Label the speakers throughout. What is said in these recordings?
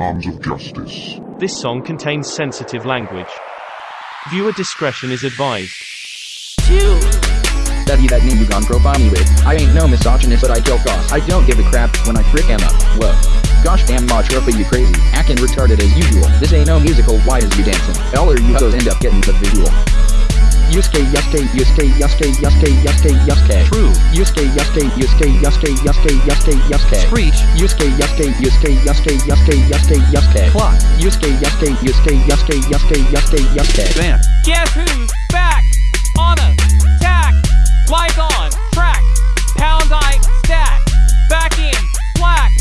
Speaker 1: arms of justice.
Speaker 2: This song contains sensitive language. Viewer discretion is advised.
Speaker 3: Two.
Speaker 4: Study that name you gone profile me with. I ain't no misogynist, but I kill costs. I don't give a crap when I frick Emma. Whoa. Gosh damn much for you crazy. Acting retarded as usual. This ain't no musical, why is you dancing? All or you hoes end up getting the visual. Yusuke, Yusuke, Yusuke, Yusuke, Yusuke, Yusuke, Yusuke.
Speaker 5: True.
Speaker 4: Yusuke, Yusuke, Yusuke, Yusuke, Yusuke, Yusuke, Yusuke.
Speaker 5: Screech.
Speaker 4: Yusuke, Yusuke, Yusuke, Yusuke, Yusuke, Yusuke, Yusuke.
Speaker 5: Clock.
Speaker 4: Yusuke, Yusuke, Yusuke, Yusuke, Yusuke, Yusuke, Yusuke.
Speaker 5: Bam.
Speaker 6: Guess who's back? On attack. Lights on. Track. Pound I stack. Back in black.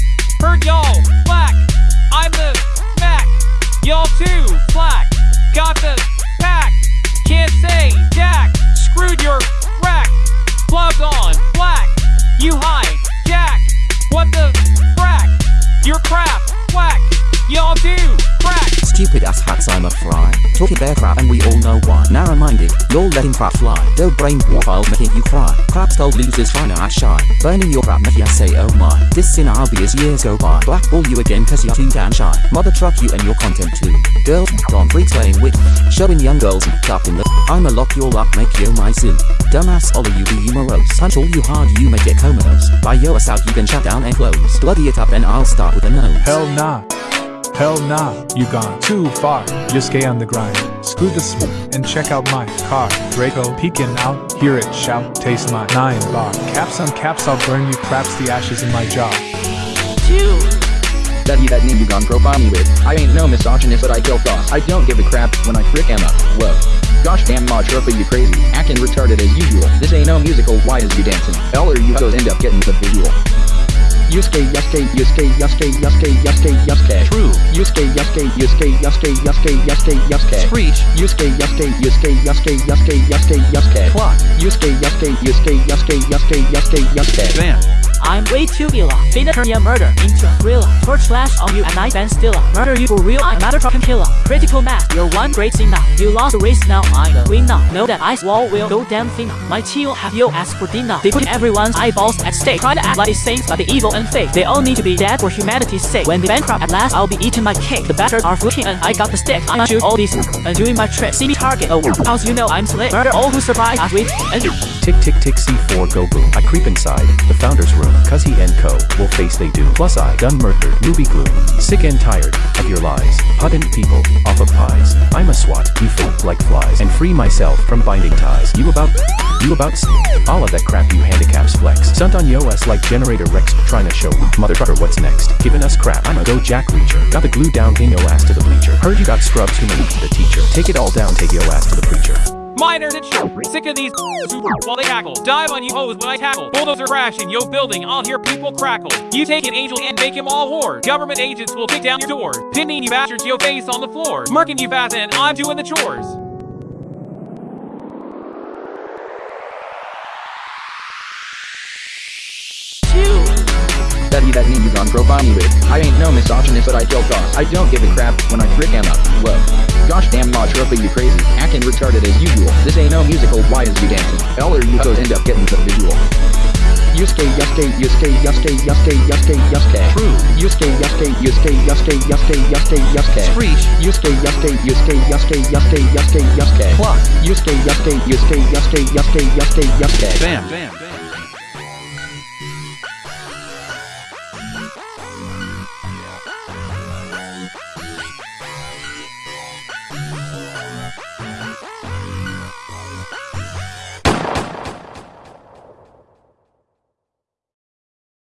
Speaker 6: Heard y'all black. I'm the Mac. Y'all too black. Got the pack. Can't say Jack. Screwed your rack. Plugged on black.
Speaker 7: Talking bear crap and we all know why. Narrow minded, you're letting crap fly. Dope brain profiles making you cry. Crap told losers trying to act shy. Burning your crap make ya say oh my. This sin I'll years go by. Blackball you again cause you're too damn shy. Mother truck you and your content too. Girls don't freaks playing with. Showing young girls up in the. I'ma lock you all up, make you my zoo. Dumbass Ollie you be you morose. Punch all you hard you may get comatose. Buy your ass out you can shut down and close. Bloody it up and I'll start with a nose.
Speaker 8: Hell nah. Hell nah, you gone too far. Yusuke on the grind. Screw the smoke and check out my car. Draco peeking out, hear it shout, taste my nine bar. Caps on caps, I'll burn you craps the ashes in my jaw.
Speaker 3: Two.
Speaker 4: Study that name you gone profile me with. I ain't no misogynist, but I kill costs. I don't give a crap when I frick Emma. Whoa. Gosh damn much for you crazy. Acting retarded as usual. This ain't no musical, why is you dancing? All or you hoes end up getting the visual. Yusuke, Yusuke, Yusuke, Yusuke, Yusuke, Yusuke, Yusuke.
Speaker 5: True.
Speaker 4: Yusuke, Yusuke, Yusuke, Yusuke, Yusuke, Yusuke, Yusuke.
Speaker 5: Screech.
Speaker 4: Yusuke, Yusuke, Yusuke, Yusuke, Yusuke, Yusuke, Yusuke.
Speaker 5: Clock.
Speaker 4: Yusuke, Yusuke, Yusuke, Yusuke, Yusuke, Yusuke, Yusuke.
Speaker 5: Bam.
Speaker 3: I'm way too illa. Finna turn your murder into a thriller. Torch flash on you and I Ben Stiller. Murder you for real, I'm not a trucking killer. Critical mass, you're one great thing now. You lost the race now, I'm the winner. Know that ice wall will go damn thin. My chill have your ass for dinner. They put everyone's eyeballs at stake. Try to act like they saints, but they evil and fake. They all need to be dead for humanity's sake. When they bankrupt at last, I'll be eating my cake. The batters are footing and I got the stick. I'm shoot all these and doing my trick. See me target, oh, cause you know I'm slick. Murder all who survive as we and
Speaker 9: Tick tick tick C4 go boom. I creep inside the founder's room, cause he and co will face they do. Plus I done murdered Ruby Gloom. Sick and tired of your lies. Putting people off of pies. I'm a swat, you fool like flies. And free myself from binding ties. You about you about all of that crap you handicaps flex. Stunt on yo ass like generator Rex trying to show mother trucker what's next. Giving us crap. I'm a go jack reacher. Got the glue down, pin yo ass to the bleacher. Heard you got scrubs many to the teacher. Take it all down, take yo ass to the preacher.
Speaker 6: Miners and shit. Sick of these who while they cackle. Dive on you hoes when I tackle. Bulldozer crash in yo building. I'll hear people crackle. You take an angel and make him all whore. Government agents will kick down your doors. Pinning you bastards yo face on the floor. Murking you fast and I'm doing the chores.
Speaker 4: that name you gone. I ain't no misogynist, but I kill costs. I don't give a crap when I frick Emma. Whoa. Damn you crazy. Acting retarded as usual. This ain't no musical, why is you dancing? All or you hoes end up getting the visual. Yusuke, Yusuke, Yusuke, Yusuke, Yusuke, Yusuke, Yusuke.
Speaker 5: True.
Speaker 4: Yusuke, Yusuke, Yusuke, Yusuke, Yusuke, Yusuke, Yusuke.
Speaker 5: Screech.
Speaker 4: Yusuke, Yusuke, Yusuke, Yusuke, Yusuke, Yusuke, Yusuke.
Speaker 5: Clock.
Speaker 4: Yusuke, Yusuke, Yusuke, Yusuke, Yusuke, Yusuke, Yusuke.
Speaker 5: Bam. Bam.